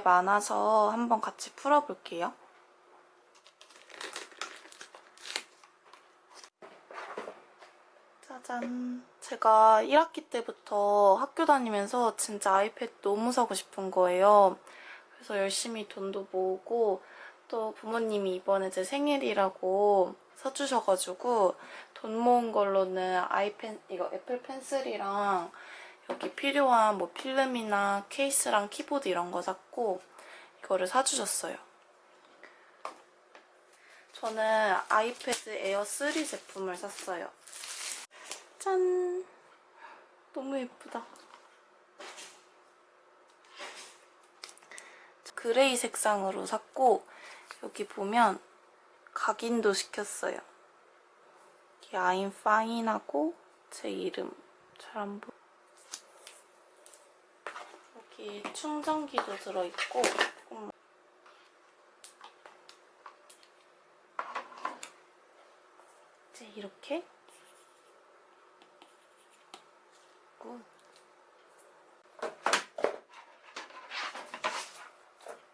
많아서 한번 같이 풀어볼게요. 짜잔. 제가 1학기 때부터 학교 다니면서 진짜 아이패드 너무 사고 싶은 거예요. 그래서 열심히 돈도 모으고 또 부모님이 이번에 제 생일이라고 사주셔가지고 돈 모은 걸로는 아이펜 이거 애플 펜슬이랑 여기 필요한 뭐 필름이나 케이스랑 키보드 이런 거 샀고 이거를 사주셨어요. 저는 아이패드 에어 3 제품을 샀어요. 짠! 너무 예쁘다. gray 색상으로 샀고 여기 보면 각인도 시켰어요. 여기 I'm fine하고 제 이름 잘 안 보여. 여기 충전기도 들어있고 조금만. 이제 이렇게 굿.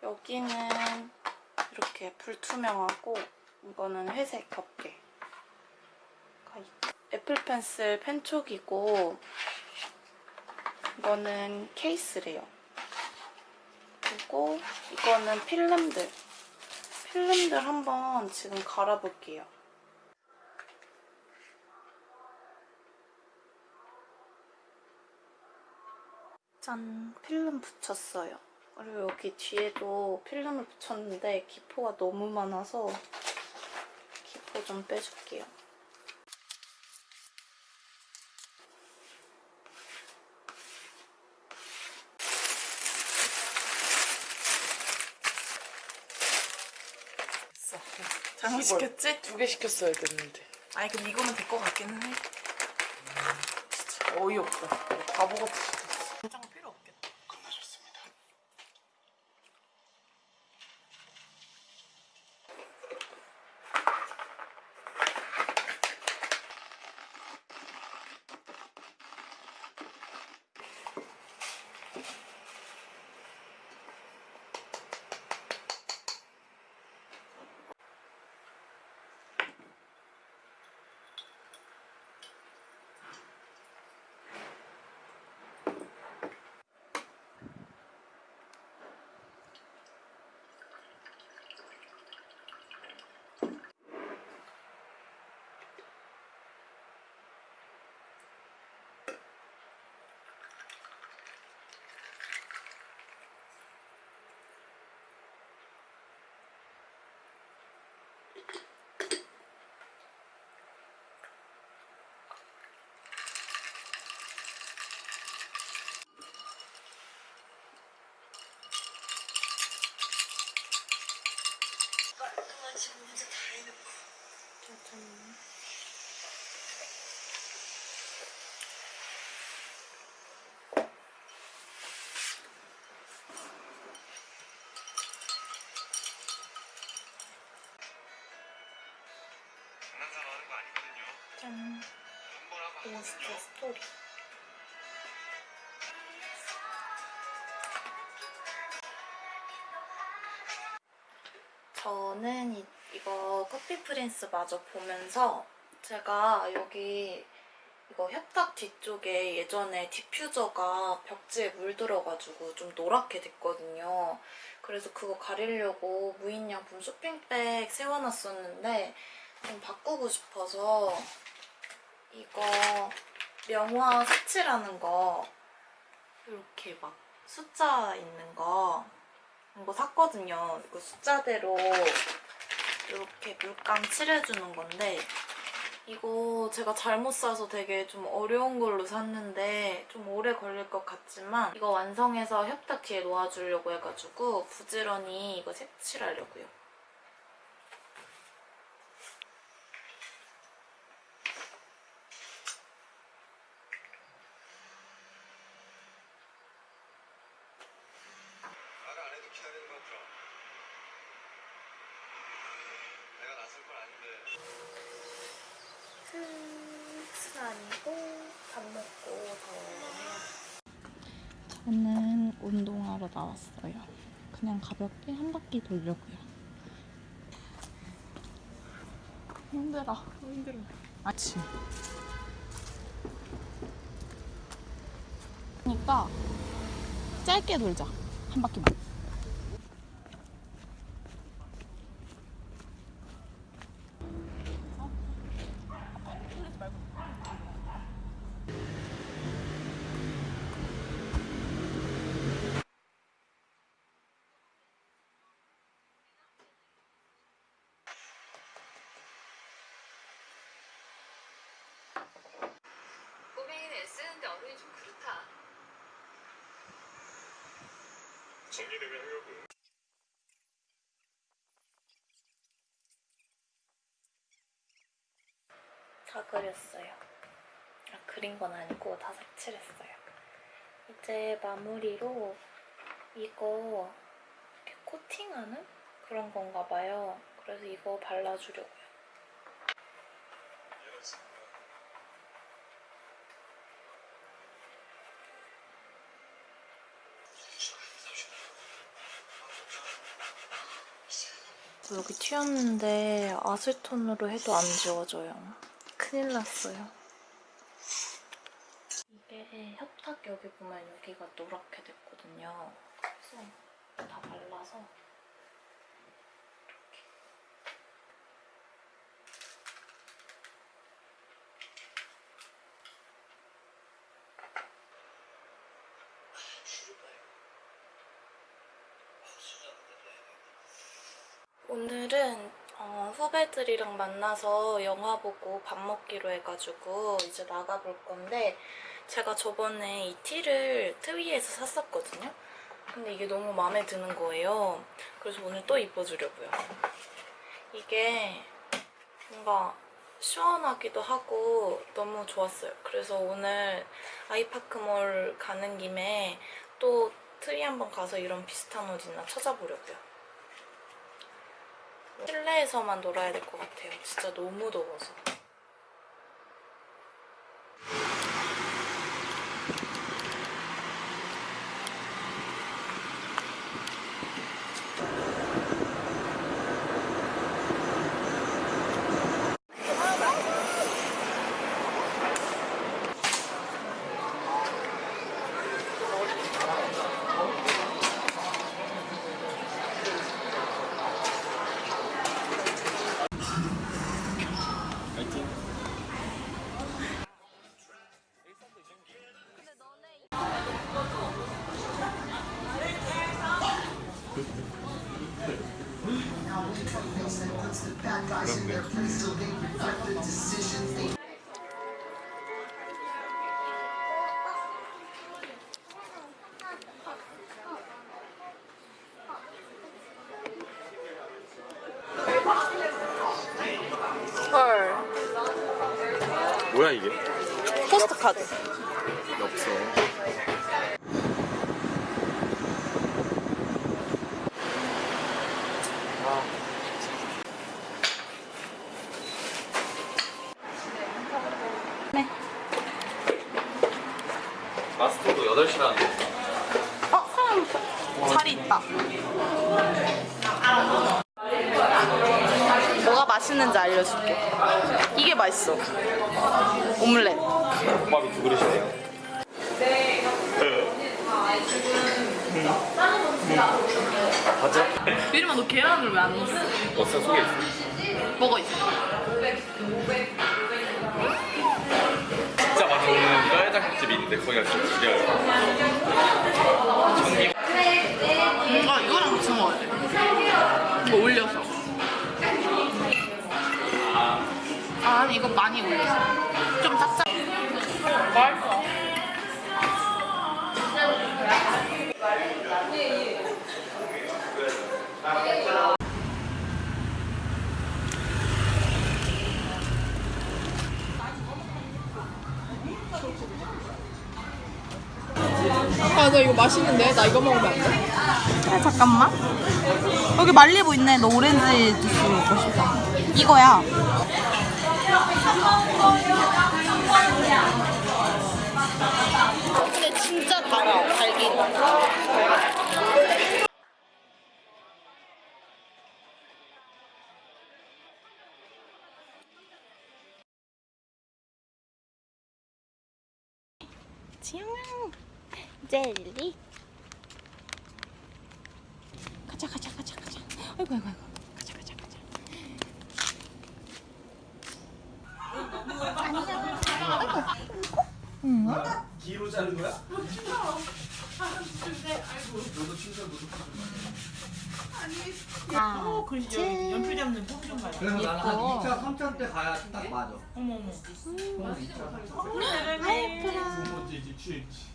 여기는 이렇게 불투명하고 이거는 회색 덮개 애플 펜슬 펜촉이고 이거는 케이스래요. 그리고 이거는 필름들. 필름들 한번 지금 갈아볼게요. 짠! 필름 붙였어요. 그리고 여기 뒤에도 필름을 붙였는데 기포가 너무 많아서 기포 좀 빼줄게요. 잘못 시켰지? 두 개 시켰어야 됐는데. 아니 근데 이거면 될 것 같기는 해. 진짜 어이없다. 바보같이 집 문제 다 해놓고 아니거든요 짠. 인스타 스토리. 저는 이, 이거 커피 프린스 마저 보면서 제가 여기 이거 협탁 뒤쪽에 예전에 디퓨저가 벽지에 물들어가지고 좀 노랗게 됐거든요. 그래서 그거 가리려고 무인양품 쇼핑백 세워놨었는데 좀 바꾸고 싶어서 이거 명화 색칠하는 거 이렇게 막 숫자 있는 거 이거 샀거든요. 이거 숫자대로 이렇게 물감 칠해주는 건데 이거 제가 잘못 사서 되게 좀 어려운 걸로 샀는데 좀 오래 걸릴 것 같지만 이거 완성해서 협탁 뒤에 놓아주려고 해가지고 부지런히 이거 색칠하려고요. 말 안 해도 기다리는 거 같더라 내가 나설 건 아닌데 끝은 아니고 밥 먹고 더 해야 저는 운동하러 나왔어요. 그냥 가볍게 한 바퀴 돌려고요. 힘들어. 힘들어. 아침. 그러니까 짧게 돌자. 한 바퀴만. 꼬맹이는 애쓰는데 어른이 좀 그렇다. 정리되면 하려고요. 다 그렸어요. 아, 그린 건 아니고 다 색칠했어요. 이제 마무리로 이거 코팅하는 그런 건가 봐요. 그래서 이거 발라주려고요. 여기 튀었는데 아세톤으로 해도 안 지워져요. 큰일 났어요. 이게 협탁 여기 보면 여기가 노랗게 됐거든요. 그래서 다 발라서 오늘은 어, 후배들이랑 만나서 영화 보고 밥 먹기로 해가지고 이제 나가볼 건데 제가 저번에 이 티를 트위에서 샀었거든요. 근데 이게 너무 마음에 드는 거예요. 그래서 오늘 또 입어주려고요. 이게 뭔가 시원하기도 하고 너무 좋았어요. 그래서 오늘 아이파크몰 가는 김에 또 트위 한번 가서 이런 비슷한 옷 있나 찾아보려고요. 실내에서만 놀아야 될 것 같아요. 진짜 너무 더워서. 이게? 포스트 카드. 없어. 네. 마스터도 8시간. 어, 사람 자리 있다. 맛있는지 알려줄게. 이게 맛있어. 오믈렛. 국밥이 두 그릇이네요. 맞아? 유림아 너 계란을 왜안 넣었어? 속에 있어? 먹어 있어. 진짜 맛있는 뼈해장국집이 있는데 거기가 진짜 지려요. 전기 아 이거랑 같이 먹어야 돼. 이거 올려서. 아, 이거 많이 올려서. 좀 짭짭. 맛있어. 아, 나 이거 맛있는데? 나 이거 먹으면 안 돼? 야, 잠깐만. 여기 말리부 있네. 너 오렌지 주스 먹고 싶다. 이거야. 근데 진짜 달아, 달기. 지영아 젤리. 가자 가자 가자 가자. 아이고 아이고 아이고 가자 가자 가자 뒤로 자른 거야? 아, 글씨 여기 연필 잡는 포션 가야 그래서 나는 한 2차, 3차 때 가야 딱 맞아. 어머 어머. 그럼 2차. 아이쿠라 두 번째 이제 취했지.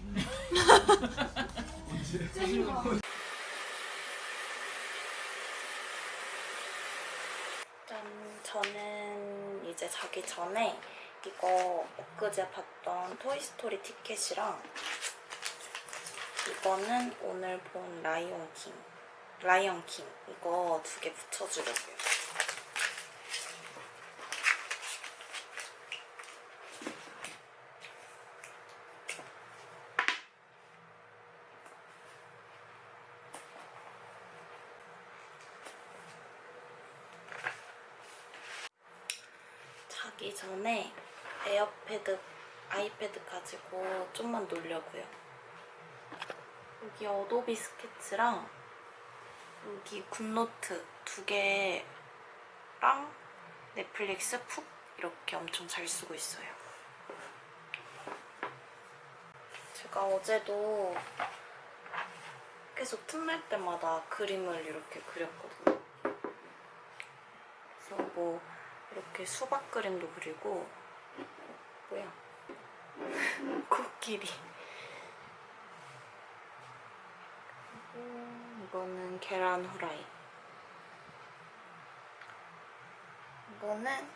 짠, 저는 자기 전에 이거 엊그제 봤던 토이스토리 티켓이랑 이거는 오늘 본 라이온 킹, 라이언 킹 이거 두 개 붙여주려고요. 자기 전에 에어패드, 아이패드 가지고 좀만 놀려고요. 여기 어도비 스케치랑 여기 굿노트 두 개랑 넷플릭스 푹 이렇게 엄청 잘 쓰고 있어요. 제가 어제도 계속 틈날 때마다 그림을 이렇게 그렸거든요. 그래서 뭐 이렇게 수박 그림도 그리고 뭐야? 코끼리. 이거는 계란 후라이. 이거는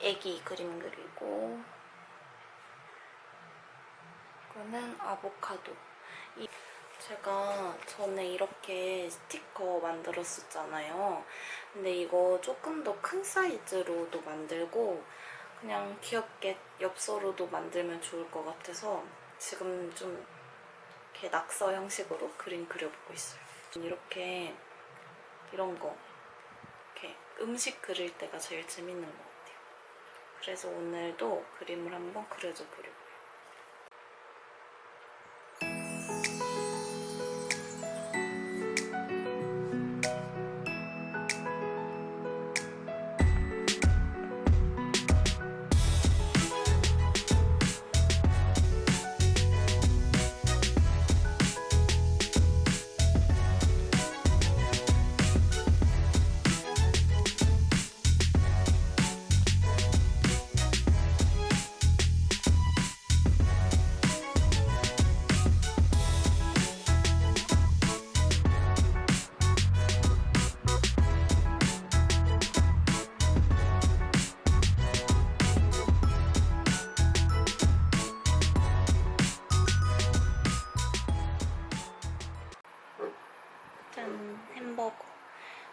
애기 그림 그리고 이거는 아보카도. 이- 제가 전에 이렇게 스티커 만들었었잖아요 근데 이거 조금 더 큰 사이즈로도 만들고 그냥 귀엽게 엽서로도 만들면 좋을 것 같아서 지금 좀 이렇게 낙서 형식으로 그림 그려보고 있어요. 이렇게 이런 거 이렇게 음식 그릴 때가 제일 재밌는 것 같아요. 그래서 오늘도 그림을 한번 그려줘 보려고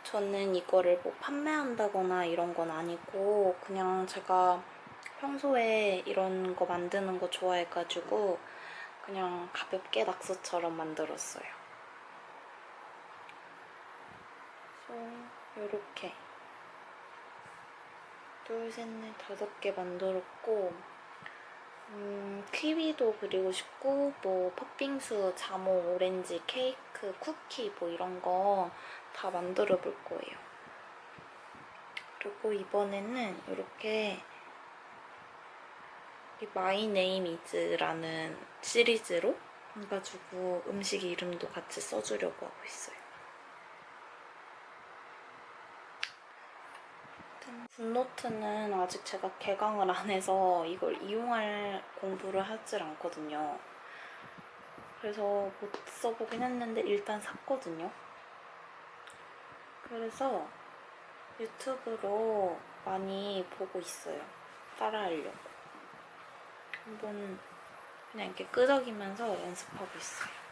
저는 이거를 뭐 판매한다거나 이런 건 아니고 그냥 제가 평소에 이런 거 만드는 거 좋아해가지고 그냥 가볍게 낙서처럼 만들었어요. 이렇게 둘, 셋, 넷, 다섯 개 만들었고 음, 키위도 그리고 싶고 뭐 팥빙수, 자몽, 오렌지, 케이크, 쿠키 뭐 이런 거 다 만들어 볼 거예요. 그리고 이번에는 이렇게 이 my name is라는 시리즈로 해가지고 음식 이름도 같이 써주려고 하고 있어요. 굿노트는 아직 제가 개강을 안 해서 이걸 이용할 공부를 하질 않거든요. 그래서 못 써보긴 했는데 일단 샀거든요. 그래서 유튜브로 많이 보고 있어요. 따라하려고. 한번 그냥 이렇게 끄적이면서 연습하고 있어요.